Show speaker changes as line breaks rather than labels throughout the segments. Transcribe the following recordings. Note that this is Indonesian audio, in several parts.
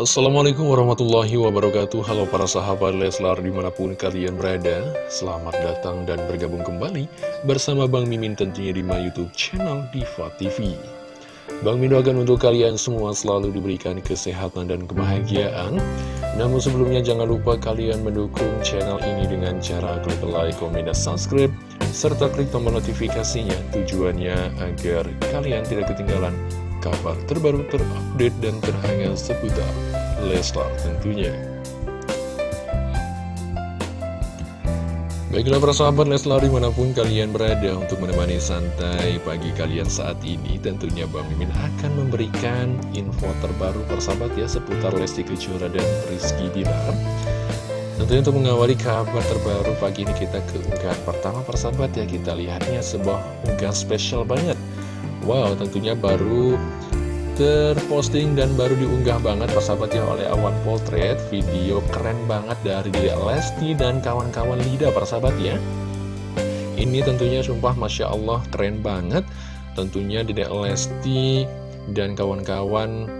Assalamualaikum warahmatullahi wabarakatuh. Halo para sahabat Leslar di mana pun kalian berada Selamat datang dan bergabung kembali Bersama Bang Mimin tentunya di my youtube channel Diva TV Bang Mimin doakan untuk kalian semua selalu diberikan kesehatan dan kebahagiaan. Namun sebelumnya jangan lupa kalian mendukung channel ini dengan cara klik like, komen, dan subscribe Serta klik tombol notifikasinya tujuannya agar kalian tidak ketinggalan kabar terbaru terupdate dan terhangat seputar Leslar tentunya. Baiklah para sahabat Leslar di mana pun kalian berada untuk menemani santai pagi kalian saat ini Tentunya Bang Mimin akan memberikan info terbaru persahabat ya seputar Lesti Kejora dan Rizky Bilar Tentunya untuk mengawali kabar terbaru pagi ini kita ke unggahan pertama persahabat ya Kita lihatnya sebuah unggahan spesial banget Wow tentunya baru terposting dan baru diunggah banget persahabat ya oleh Awan Potret Video keren banget dari Lesti dan kawan-kawan Lida persahabat ya. Ini tentunya sumpah Masya Allah keren banget. Tentunya Dia Lesti dan kawan-kawan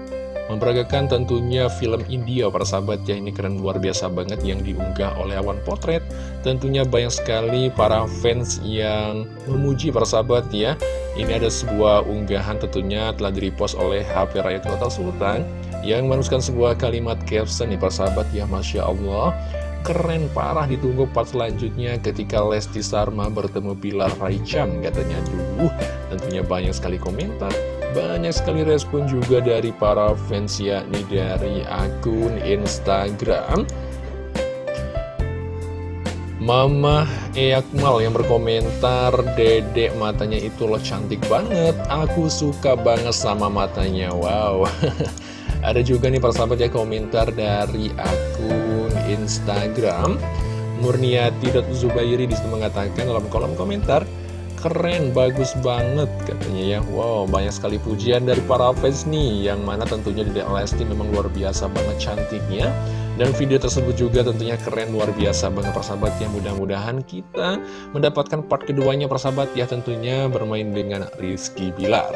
memperagakan tentunya film India persahabat ya Ini keren luar biasa banget yang diunggah oleh Awan Potret. Tentunya banyak sekali para fans yang memuji persahabat ya. Ini ada sebuah unggahan tentunya telah direpost oleh HP Rakyat Kota Sultan Yang menuliskan sebuah kalimat caption nih persahabat ya Masya Allah. Keren parah ditunggu part selanjutnya ketika Lesti Sarma bertemu Pilar Raichan katanya. Dulu tentunya banyak sekali komentar banyak sekali respon juga dari para fans yakni dari akun Instagram. Mama Eyakmal yang berkomentar Dedek matanya itu loh cantik banget. Aku suka banget sama matanya. Wow. Ada juga nih persahabat ya komentar dari akun Instagram Murniati.zubairi di situ mengatakan dalam kolom komentar Keren, bagus banget katanya ya. Wow, banyak sekali pujian dari para fans nih Yang mana tentunya Dedek Lesti memang luar biasa banget cantiknya. Dan video tersebut juga tentunya keren luar biasa banget persahabat ya. Mudah-mudahan kita mendapatkan part keduanya persahabat ya tentunya bermain dengan Rizky Bilar.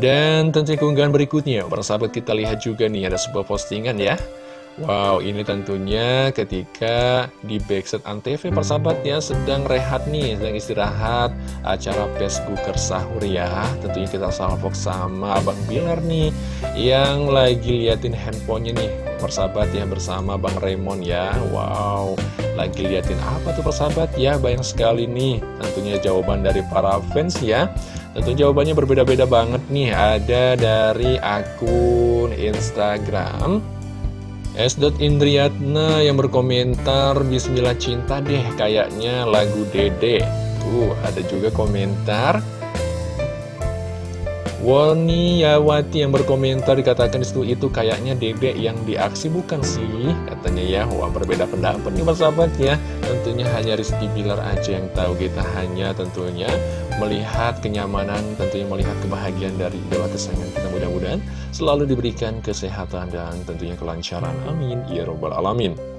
Dan tentunya keunggahan berikutnya persahabat kita lihat juga nih ada sebuah postingan ya Wow, ini tentunya ketika di Backset Antv persahabat ya sedang rehat nih, sedang istirahat acara Facebooker sahur ya. Tentunya kita salvok sama Abang Bilar nih yang lagi liatin handphonenya nih persahabat ya bersama Bang Raymond ya. Wow, lagi liatin apa tuh persahabat ya? Banyak sekali nih tentunya jawaban dari para fans ya. Tentu jawabannya berbeda-beda banget nih. Ada dari akun Instagram S. Indriatna yang berkomentar Bismillah cinta deh kayaknya lagu Dede Tuh ada juga komentar Yawati yang berkomentar dikatakan di situ itu kayaknya Dede yang diaksi bukan sih? Katanya ya wah berbeda pendapat nih persahabat ya. Tentunya hanya Rizky Bilar aja yang tahu kita hanya tentunya melihat kenyamanan tentunya melihat kebahagiaan dari idola kesayangan kita. Mudah-mudahan selalu diberikan kesehatan dan tentunya kelancaran. Amin. Ya robbal alamin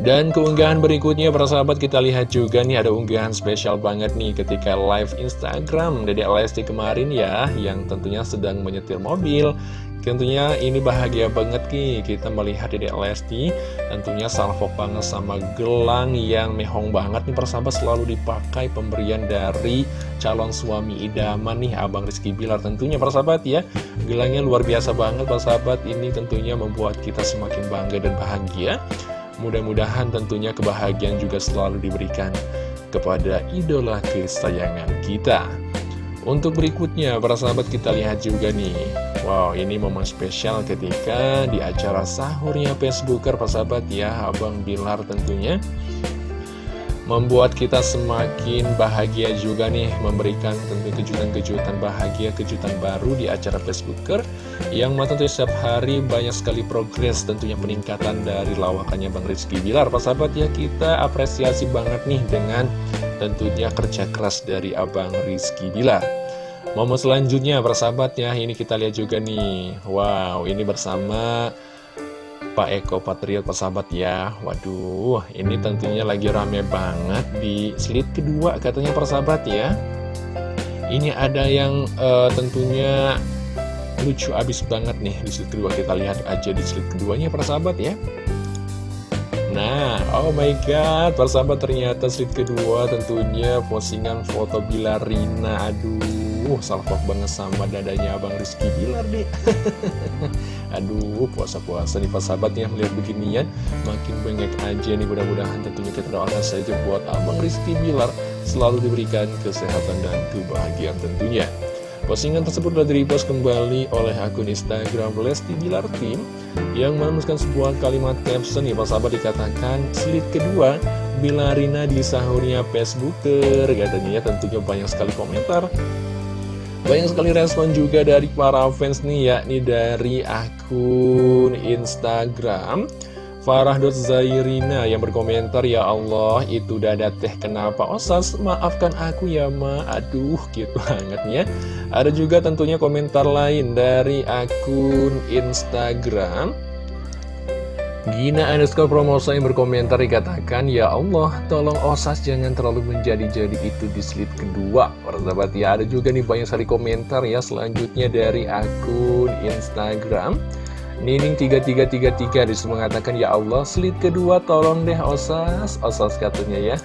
dan keunggahan berikutnya para sahabat kita lihat juga nih ada unggahan spesial banget nih ketika live Instagram Dedek Lesti kemarin ya yang tentunya sedang menyetir mobil. Tentunya ini bahagia banget nih kita melihat Dedek Lesti Tentunya salvo banget sama gelang yang mehong banget nih persahabat selalu dipakai pemberian dari calon suami idaman nih Abang Rizky Bilar Tentunya persahabat ya. Gelangnya luar biasa banget persahabat ini tentunya membuat kita semakin bangga dan bahagia Mudah-mudahan tentunya kebahagiaan juga selalu diberikan kepada idola kesayangan kita. Untuk berikutnya, para sahabat kita lihat juga nih. Wow, ini momen spesial ketika di acara sahurnya Facebooker, para sahabat ya, Abang Bilar tentunya membuat kita semakin bahagia juga nih memberikan tentu kejutan-kejutan bahagia, kejutan baru di acara Facebooker yang tentunya setiap hari banyak sekali progres tentunya peningkatan dari lawakannya Bang Rizky Bilar. Pak sahabat ya kita apresiasi banget nih dengan tentunya kerja keras dari Abang Rizky Bilar. Momen selanjutnya persahabat ya ini kita lihat juga nih Wow ini bersama Pak Eko Patriot persahabat ya. Waduh ini tentunya lagi rame banget di slide kedua katanya persahabat ya. Ini ada yang uh, tentunya lucu abis banget nih di slide kedua. Kita lihat aja di slide keduanya para sahabat ya Nah, oh my god, para sahabat ternyata slide kedua tentunya postingan foto Bilarina. Aduh, salpok banget sama dadanya Abang Rizky Bilar deh Aduh, puasa-puasa nih para sahabat ya melihat beginian Makin bengek aja nih mudah-mudahan tentunya kita doakan saja buat Abang Rizky Bilar Selalu diberikan kesehatan dan kebahagiaan tentunya Postingan tersebut telah direpost kembali oleh akun Instagram Lesti Bilar Team yang menuliskan sebuah kalimat caption ya sahabat dikatakan slide kedua Bilarina di sahurnya Facebooker katanya. Ya tentunya banyak sekali komentar. Banyak sekali respon juga dari para fans nih yakni dari akun Instagram Farah Zairina yang berkomentar Ya Allah itu dada teh kenapa? Osas maafkan aku ya ma. Aduh gitu banget ya. Ada juga tentunya komentar lain dari akun Instagram. Gina underscore promosa yang berkomentar dikatakan Ya Allah tolong Osas jangan terlalu menjadi-jadi itu di slide kedua. Persahabat ya ada juga nih banyak sekali komentar ya Selanjutnya dari akun Instagram Nining 3333 di situ mengatakan Ya Allah slide kedua tolong deh Osas. Osas katanya ya.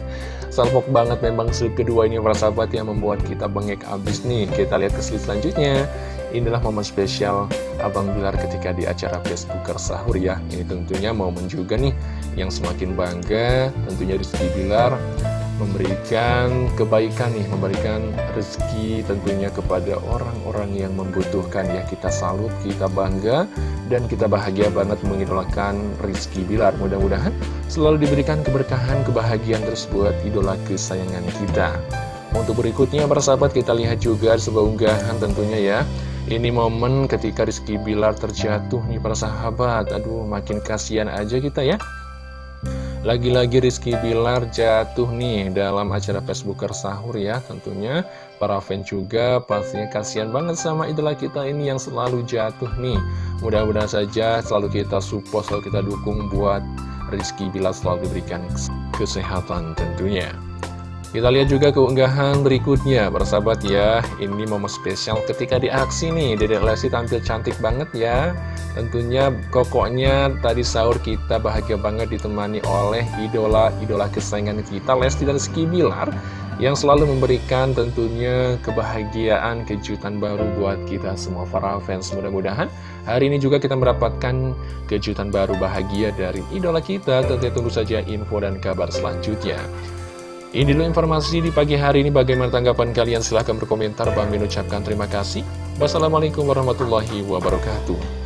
Salpok banget memang slide kedua ini para sahabat yang membuat kita bengek abis nih. Kita lihat ke slide selanjutnya. Inilah momen spesial Abang Bilar ketika di acara Facebooker sahur ya. Ini tentunya momen juga nih yang semakin bangga. Tentunya Rizky Bilar memberikan kebaikan nih, memberikan rezeki tentunya kepada orang-orang yang membutuhkan. Ya kita salut, kita bangga dan kita bahagia banget mengidolakan Rizky Bilar mudah-mudahan selalu diberikan keberkahan, kebahagiaan terus buat idola kesayangan kita. Untuk berikutnya para sahabat kita lihat juga sebuah unggahan tentunya ya. Ini momen ketika Rizky Bilar terjatuh nih para sahabat. Aduh makin kasihan aja kita ya lagi-lagi Rizky Bilar jatuh nih dalam acara Facebooker sahur ya tentunya. Para fans juga pastinya kasihan banget sama idola kita ini yang selalu jatuh nih. Mudah-mudahan saja selalu kita support selalu kita dukung buat Rizky Bilar selalu diberikan kesehatan tentunya kita lihat juga keunggahan berikutnya, bersahabat ya. Ini momen spesial ketika di aksi nih, Dedek Lesti tampil cantik banget ya. Tentunya kokoknya tadi sahur kita bahagia banget ditemani oleh idola-idola kesayangan kita, Lesti dan Ski Bilar. Yang selalu memberikan tentunya kebahagiaan, kejutan baru buat kita semua para fans. Mudah-mudahan hari ini juga kita mendapatkan kejutan baru bahagia dari idola kita. Tentunya tunggu saja info dan kabar selanjutnya. Ini dulu informasi di pagi hari ini. Bagaimana tanggapan kalian? Silahkan berkomentar. Bang Min ucapkan terima kasih. Wassalamualaikum warahmatullahi wabarakatuh.